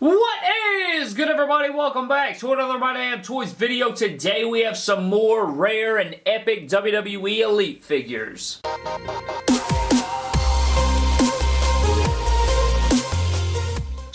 What is good everybody? Welcome back to another My Damn Toys video. Today we have some more rare and epic WWE Elite figures.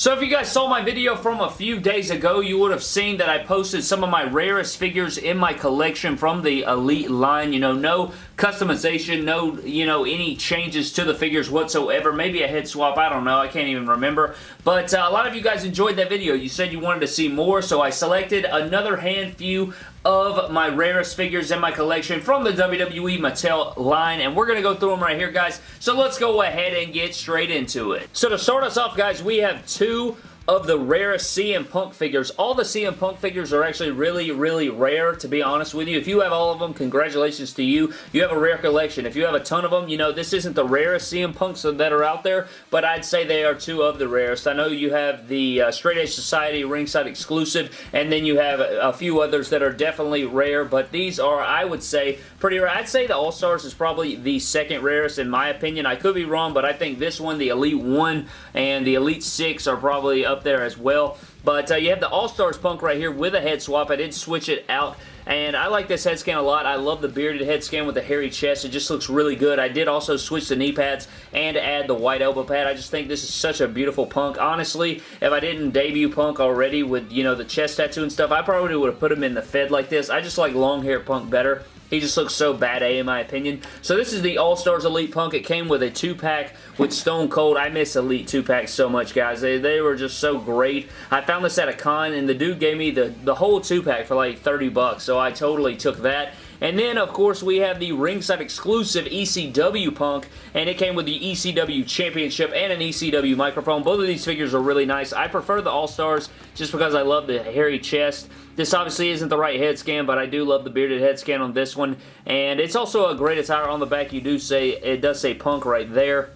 So if you guys saw my video from a few days ago, you would have seen that I posted some of my rarest figures in my collection from the Elite line. You know, no customization, no, you know, any changes to the figures whatsoever. Maybe a head swap, I don't know. I can't even remember. But uh, a lot of you guys enjoyed that video. You said you wanted to see more, so I selected another hand few of my rarest figures in my collection from the WWE Mattel line, and we're going to go through them right here, guys. So let's go ahead and get straight into it. So to start us off, guys, we have two of the rarest CM Punk figures. All the CM Punk figures are actually really, really rare, to be honest with you. If you have all of them, congratulations to you. You have a rare collection. If you have a ton of them, you know, this isn't the rarest CM Punks that are out there, but I'd say they are two of the rarest. I know you have the uh, Straight Edge Society ringside exclusive, and then you have a, a few others that are definitely rare, but these are, I would say, pretty rare. I'd say the All-Stars is probably the second rarest in my opinion. I could be wrong, but I think this one, the Elite 1 and the Elite 6 are probably up there as well. But uh, you have the All-Stars Punk right here with a head swap. I did switch it out and I like this head scan a lot. I love the bearded head scan with the hairy chest. It just looks really good. I did also switch the knee pads and add the white elbow pad. I just think this is such a beautiful punk. Honestly, if I didn't debut punk already with, you know, the chest tattoo and stuff, I probably would have put him in the Fed like this. I just like long hair punk better. He just looks so bad A in my opinion. So this is the All-Stars Elite Punk. It came with a 2-pack with Stone Cold. I miss Elite 2-packs so much, guys. They, they were just so great. I found this at a con, and the dude gave me the, the whole 2-pack for like 30 bucks, so I totally took that. And then, of course, we have the ringside exclusive ECW Punk, and it came with the ECW Championship and an ECW microphone. Both of these figures are really nice. I prefer the All-Stars just because I love the hairy chest. This obviously isn't the right head scan, but I do love the bearded head scan on this one. And it's also a great attire on the back. You do say, it does say Punk right there.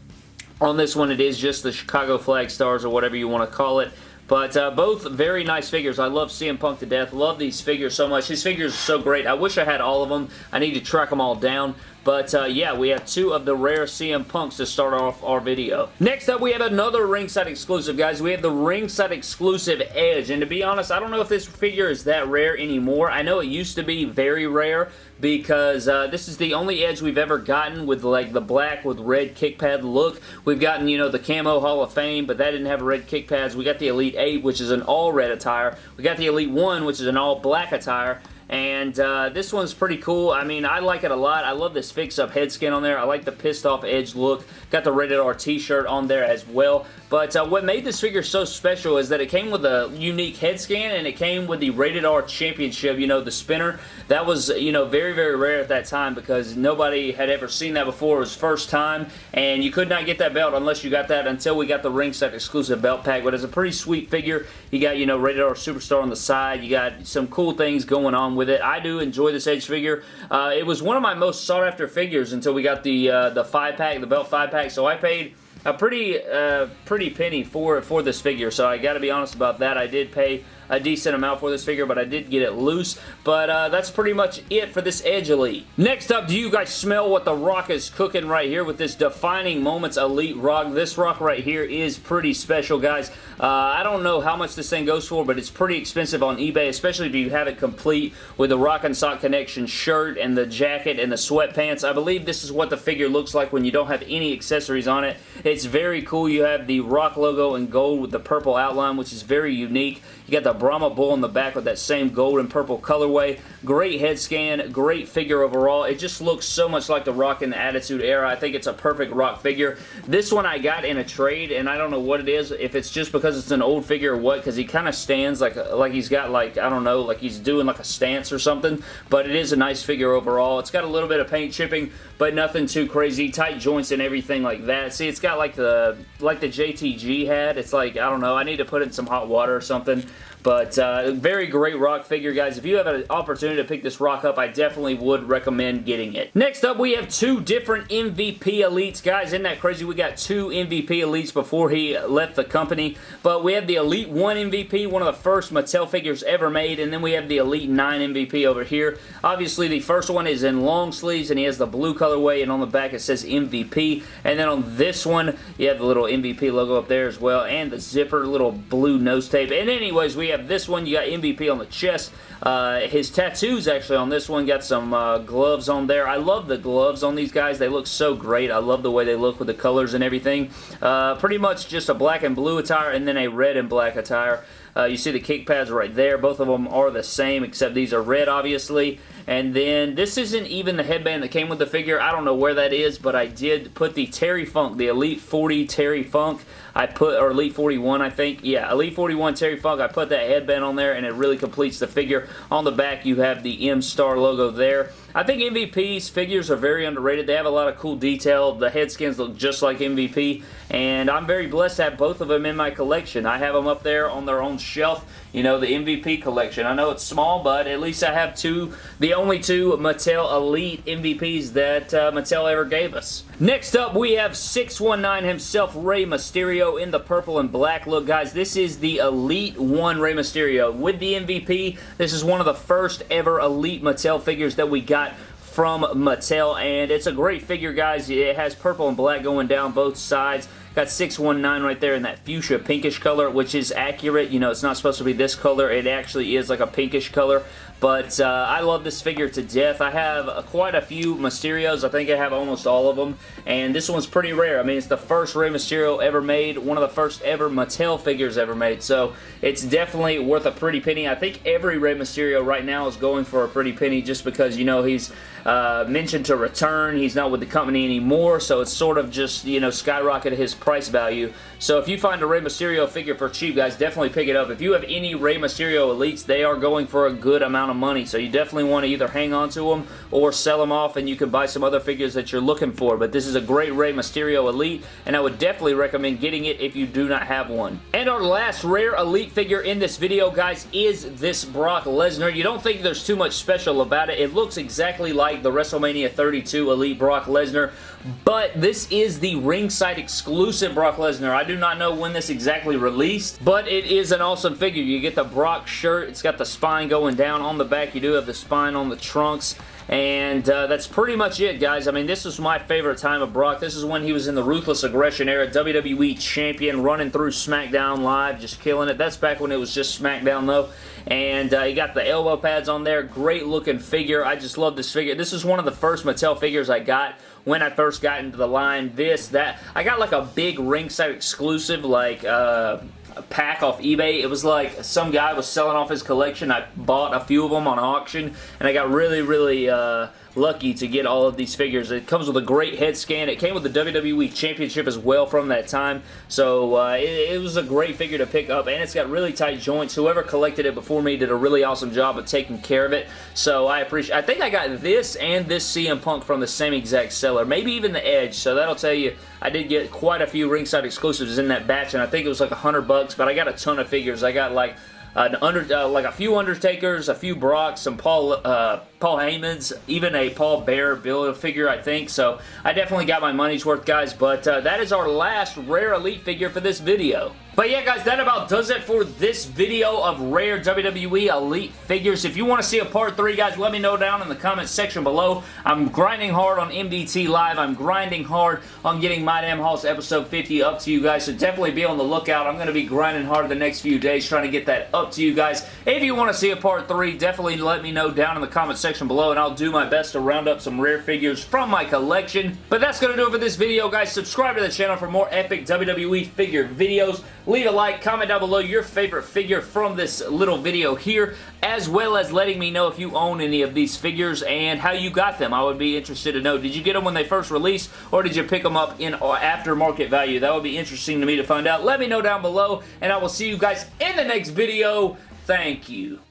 On this one, it is just the Chicago Flag Stars or whatever you want to call it. But uh, both very nice figures. I love CM Punk to death. Love these figures so much. His figures are so great. I wish I had all of them. I need to track them all down. But uh, yeah, we have two of the rare CM Punks to start off our video. Next up, we have another ringside exclusive, guys. We have the ringside exclusive Edge. And to be honest, I don't know if this figure is that rare anymore. I know it used to be very rare because uh, this is the only Edge we've ever gotten with like the black with red kick pad look. We've gotten, you know, the Camo Hall of Fame, but that didn't have red kick pads. We got the Elite 8, which is an all red attire. We got the Elite 1, which is an all black attire. And uh, this one's pretty cool. I mean, I like it a lot. I love this fix-up head skin on there. I like the pissed off edge look. Got the Rated R t-shirt on there as well. But uh, what made this figure so special is that it came with a unique head scan and it came with the Rated R Championship, you know, the spinner. That was, you know, very, very rare at that time because nobody had ever seen that before. It was first time and you could not get that belt unless you got that until we got the ringside exclusive belt pack. But it's a pretty sweet figure. You got, you know, Rated R Superstar on the side. You got some cool things going on with it. I do enjoy this Edge figure. Uh, it was one of my most sought after figures until we got the uh, the five pack, the belt five pack. So I paid a pretty uh, pretty penny for for this figure. So I got to be honest about that. I did pay a decent amount for this figure, but I did get it loose. But uh, that's pretty much it for this Edge Elite. Next up, do you guys smell what The Rock is cooking right here with this Defining Moments Elite Rock? This rock right here is pretty special, guys. Uh, I don't know how much this thing goes for, but it's pretty expensive on eBay, especially if you have it complete with the Rock and Sock Connection shirt and the jacket and the sweatpants. I believe this is what the figure looks like when you don't have any accessories on it. It's very cool. You have the Rock logo in gold with the purple outline, which is very unique. You got the Brahma Bull in the back with that same gold and purple colorway. Great head scan, great figure overall. It just looks so much like the Rock in the Attitude Era. I think it's a perfect Rock figure. This one I got in a trade, and I don't know what it is, if it's just because it's an old figure or what, because he kind of stands like like he's got like, I don't know, like he's doing like a stance or something, but it is a nice figure overall. It's got a little bit of paint chipping, but nothing too crazy. Tight joints and everything like that. See, it's got like the like the JTG had. It's like, I don't know, I need to put it in some hot water or something. But uh, very great rock figure, guys. If you have an opportunity to pick this rock up, I definitely would recommend getting it. Next up, we have two different MVP Elites. Guys, isn't that crazy? We got two MVP Elites before he left the company. But we have the Elite 1 MVP, one of the first Mattel figures ever made. And then we have the Elite 9 MVP over here. Obviously, the first one is in long sleeves, and he has the blue colorway. And on the back, it says MVP. And then on this one. You have the little MVP logo up there as well, and the zipper, little blue nose tape. And anyways, we have this one. You got MVP on the chest. Uh, his tattoos actually on this one got some uh, gloves on there. I love the gloves on these guys. They look so great. I love the way they look with the colors and everything. Uh, pretty much just a black and blue attire and then a red and black attire. Uh, you see the kick pads right there. Both of them are the same, except these are red, obviously. And then this isn't even the headband that came with the figure. I don't know where that is, but I did put the Terry Funk, the Elite 40 Terry Funk. I put, or Elite 41, I think. Yeah, Elite 41 Terry Funk. I put that headband on there, and it really completes the figure. On the back, you have the M-Star logo there. I think MVP's figures are very underrated. They have a lot of cool detail. The head skins look just like MVP, and I'm very blessed to have both of them in my collection. I have them up there on their own shelf, you know, the MVP collection. I know it's small, but at least I have two, the only two Mattel Elite MVPs that uh, Mattel ever gave us. Next up, we have 619 himself, Rey Mysterio in the purple and black look. Guys, this is the Elite 1 Rey Mysterio. With the MVP, this is one of the first ever Elite Mattel figures that we got got from Mattel, and it's a great figure, guys. It has purple and black going down both sides. Got 619 right there in that fuchsia pinkish color, which is accurate. You know, it's not supposed to be this color. It actually is like a pinkish color. But uh, I love this figure to death. I have uh, quite a few Mysterios. I think I have almost all of them. And this one's pretty rare. I mean, it's the first Rey Mysterio ever made. One of the first ever Mattel figures ever made. So it's definitely worth a pretty penny. I think every Rey Mysterio right now is going for a pretty penny just because, you know, he's uh, mentioned to return. He's not with the company anymore. So it's sort of just, you know, skyrocketed his price value. So if you find a Rey Mysterio figure for cheap, guys, definitely pick it up. If you have any Rey Mysterio Elites, they are going for a good amount of money. So you definitely want to either hang on to them or sell them off and you can buy some other figures that you're looking for. But this is a great Rey Mysterio Elite and I would definitely recommend getting it if you do not have one. And our last rare Elite figure in this video, guys, is this Brock Lesnar. You don't think there's too much special about it. It looks exactly like the WrestleMania 32 Elite Brock Lesnar, but this is the ringside exclusive Brock Lesnar. I do not know when this exactly released, but it is an awesome figure. You get the Brock shirt. It's got the spine going down on the back. You do have the spine on the trunks. And uh, that's pretty much it, guys. I mean, this was my favorite time of Brock. This is when he was in the Ruthless Aggression era, WWE Champion, running through SmackDown Live, just killing it. That's back when it was just SmackDown, though. And uh, he got the elbow pads on there. Great looking figure. I just love this figure. This is one of the first Mattel figures I got when I first got into the line. This, that. I got like a big ringside exclusive, like... Uh, pack off eBay. It was like some guy was selling off his collection. I bought a few of them on auction and I got really, really uh, lucky to get all of these figures. It comes with a great head scan. It came with the WWE Championship as well from that time. So uh, it, it, was a great figure to pick up and it's got really tight joints. Whoever collected it before me did a really awesome job of taking care of it. So I appreciate I think I got this and this CM Punk from the same exact seller. Maybe even the Edge. So that'll tell you I did get quite a few ringside exclusives in that batch and I think it was like a hundred bucks but I got a ton of figures. I got like an under, uh, like a few Undertakers, a few Brocks, some Paul uh, Paul Heymans, even a Paul Bearer build figure, I think. So I definitely got my money's worth, guys. But uh, that is our last rare Elite figure for this video. But yeah, guys, that about does it for this video of rare WWE Elite figures. If you want to see a part 3, guys, let me know down in the comments section below. I'm grinding hard on MDT Live. I'm grinding hard on getting My Damn Hoss episode 50 up to you guys, so definitely be on the lookout. I'm going to be grinding hard the next few days trying to get that up to you guys. If you want to see a part 3, definitely let me know down in the comments section below, and I'll do my best to round up some rare figures from my collection. But that's going to do it for this video, guys. Subscribe to the channel for more epic WWE figure videos. Leave a like, comment down below your favorite figure from this little video here, as well as letting me know if you own any of these figures and how you got them. I would be interested to know. Did you get them when they first released, or did you pick them up in uh, aftermarket value? That would be interesting to me to find out. Let me know down below, and I will see you guys in the next video. Thank you.